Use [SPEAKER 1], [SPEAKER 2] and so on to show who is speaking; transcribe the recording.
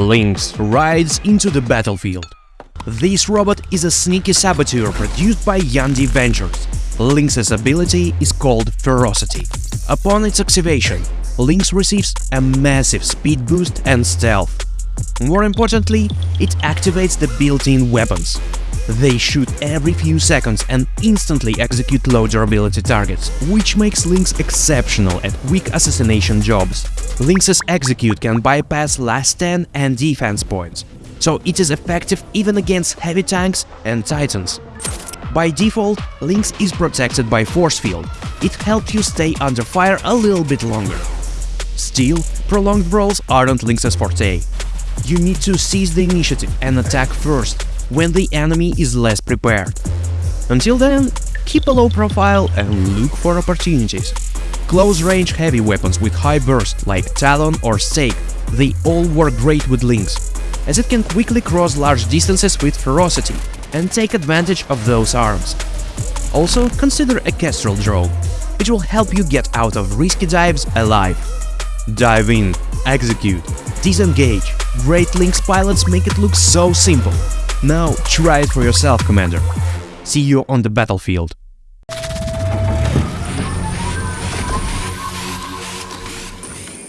[SPEAKER 1] Lynx rides into the battlefield. This robot is a sneaky saboteur produced by Yandi Ventures. Lynx's ability is called Ferocity. Upon its activation, Lynx receives a massive speed boost and stealth. More importantly, it activates the built-in weapons. They shoot every few seconds and instantly execute low durability targets, which makes Lynx exceptional at quick assassination jobs. Lynx's execute can bypass last stand and defense points, so it is effective even against heavy tanks and titans. By default, Lynx is protected by force field. It helps you stay under fire a little bit longer. Still, prolonged brawls aren't Lynx's forte. You need to seize the initiative and attack first, when the enemy is less prepared. Until then, keep a low profile and look for opportunities. Close-range heavy weapons with high burst like Talon or Stake, they all work great with Lynx, as it can quickly cross large distances with ferocity and take advantage of those arms. Also, consider a Kestrel drone. which will help you get out of risky dives alive. Dive in, execute, disengage. Great Lynx pilots make it look so simple. Now try it for yourself, Commander. See you on the battlefield.